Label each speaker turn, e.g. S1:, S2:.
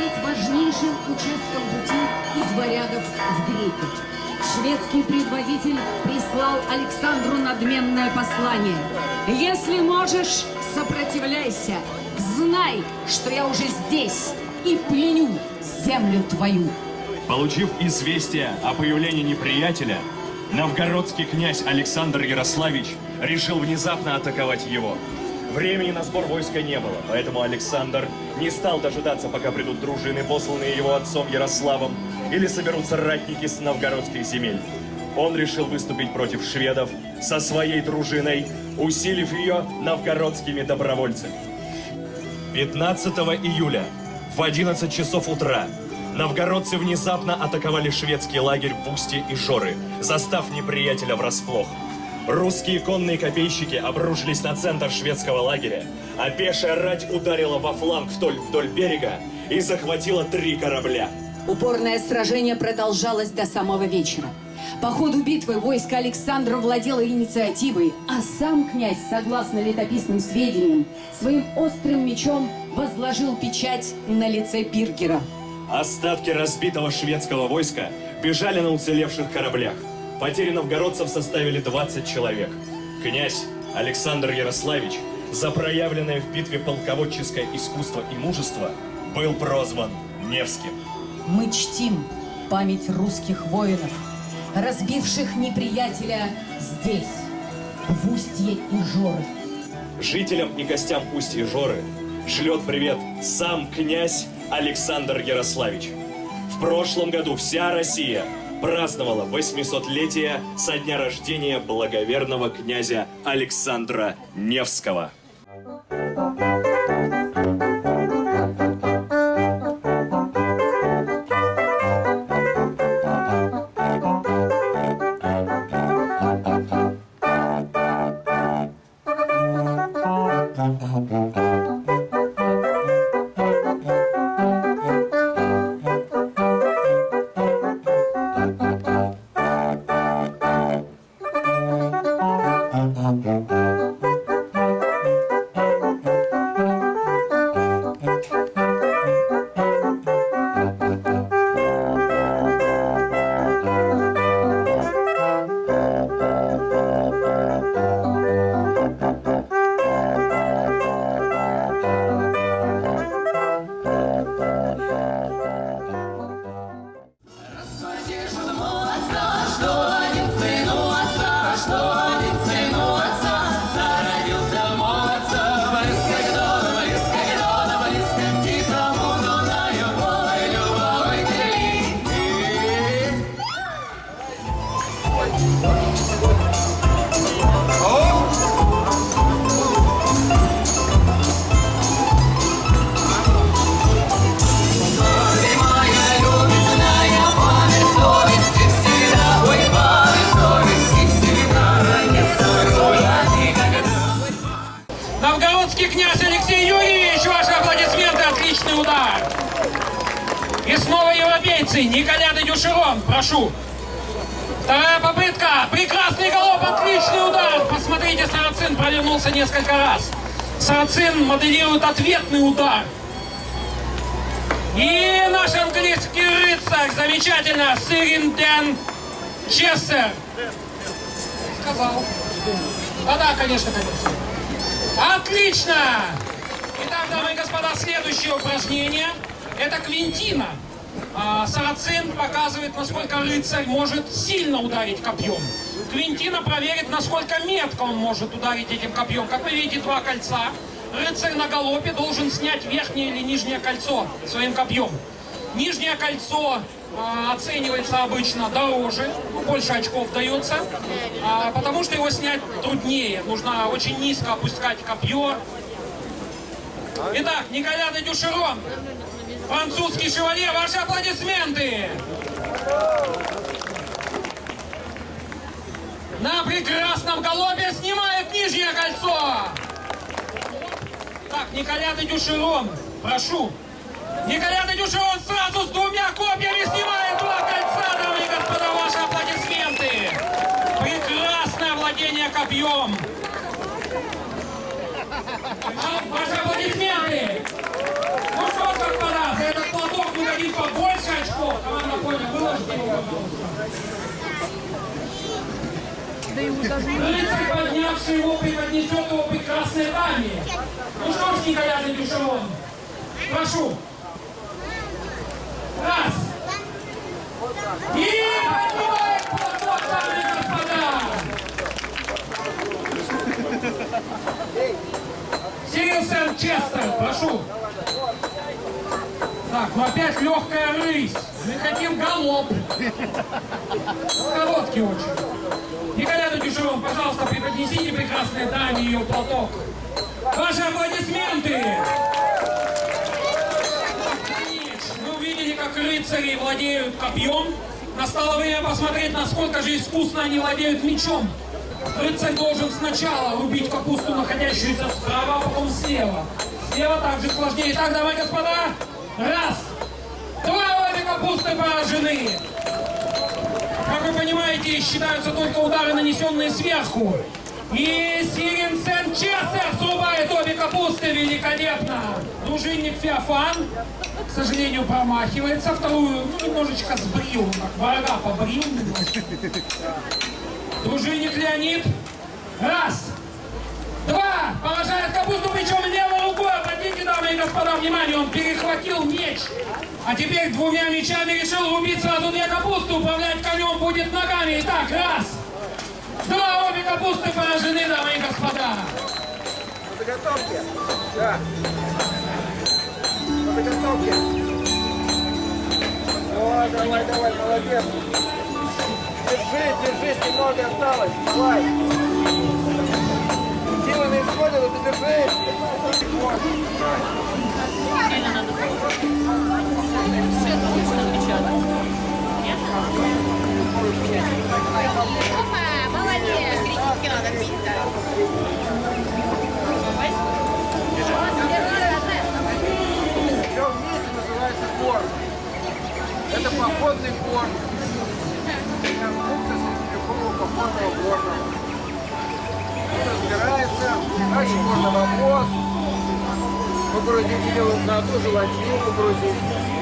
S1: быть важнейшим участком пути из варягов в греки. Шведский предводитель прислал Александру надменное послание. Если можешь, сопротивляйся. Знай, что я уже здесь и пленю землю твою.
S2: Получив известие о появлении неприятеля, новгородский князь Александр Ярославич решил внезапно атаковать его. Времени на сбор войска не было, поэтому Александр не стал дожидаться, пока придут дружины, посланные его отцом Ярославом, или соберутся ратники с новгородских земель. Он решил выступить против шведов со своей дружиной, усилив ее новгородскими добровольцами. 15 июля в 11 часов утра новгородцы внезапно атаковали шведский лагерь в Устье и Жоры, застав неприятеля врасплох. Русские конные копейщики обрушились на центр шведского лагеря, а пешая рать ударила во фланг вдоль, вдоль берега и захватила три корабля.
S1: Упорное сражение продолжалось до самого вечера. По ходу битвы войско Александра владело инициативой, а сам князь, согласно летописным сведениям, своим острым мечом возложил печать на лице Пиркера.
S2: Остатки разбитого шведского войска бежали на уцелевших кораблях. Потери новгородцев составили 20 человек. Князь Александр Ярославич за проявленное в битве полководческое искусство и мужество был прозван Невским.
S1: Мы чтим память русских воинов, разбивших неприятеля здесь, в устье Ижоры.
S2: Жителям и гостям Устья Жоры шлет привет сам князь Александр Ярославич. В прошлом году вся Россия праздновала 800-летие со дня рождения благоверного князя Александра Невского.
S3: Новгородский князь Алексей Юрьевич, ваши аплодисменты, отличный удар. И снова европейцы, Николя де Дюшерон, прошу. Вторая попытка, прекрасный голов, отличный удар. Посмотрите, Сарацин провернулся несколько раз. Сарацин моделирует ответный удар. И наш английский рыцарь, замечательно, Сиринден Чессер. Сказал. Да-да, конечно, конечно. Отлично! Итак, дамы и господа, следующее упражнение. Это квинтина. А, Сарацин показывает, насколько рыцарь может сильно ударить копьем. Квинтина проверит, насколько метко он может ударить этим копьем. Как вы видите, два кольца. Рыцарь на галопе должен снять верхнее или нижнее кольцо своим копьем. Нижнее кольцо а, оценивается обычно дороже, больше очков дается, а, потому что его снять труднее. Нужно очень низко опускать копье. Итак, Николя де Дюшерон, французский шевалье, ваши аплодисменты! На прекрасном голубе снимает нижнее кольцо! Так, Николя де Дюшерон, прошу. Николя де Дюшерон сразу с двумя копьями снимает два кольца, дамы и господа, ваши аплодисменты! Прекрасное владение копьем! Ваши аплодисменты! Ну что, господа, за этот платок хотим побольше очков, команда понял, выложите его. Рыцарь, поднявший его, преподнесет его прекрасной даме. Ну что ж, Николя Дюшевон, прошу. Раз. И поднимает платок, дамы и господа. Сирил Сен-Честер, прошу. Так, ну опять легкая рысь. Мы хотим галоп. Короткий очень. Николя Дюшевон, пожалуйста, преподнесите прекрасной даме ее платок. Ваши аплодисменты! Вы увидели, как рыцари владеют копьем. Настало время посмотреть, насколько же искусно они владеют мечом. Рыцарь должен сначала рубить капусту, находящуюся справа, а потом слева. Слева также сложнее. Итак, давай, господа. Раз. Два обе капусты поражены. Как вы понимаете, считаются только удары, нанесенные сверху. И Сирин Сен Честер срубает обе капусты великолепно. Дружинник Феофан, к сожалению, промахивается. Вторую, ну, немножечко сбрил, так, врага побрил. Дружинник Леонид. Раз. Два. Поражает капусту причем левой рукой. Обратите, дамы и господа, внимание, он перехватил меч. А теперь двумя мечами решил рубить сразу две капусты. Управлять конем будет ногами. Итак, раз. Два. Обе капусты поражены, дамы и господа.
S4: По заготовке. Да. По. О, давай, давай, молодец. Держись, держись, немного осталось. Давай. Силы на исходе, но ты держись.
S5: Опа, молодец! Посерединке надо бить, да.
S4: Все вместе называется корм. Это походный корм. Конструкция средневекового походного корма. Он разбирается. Дальше вопрос. Погрузить или на ту же ладью погрузить.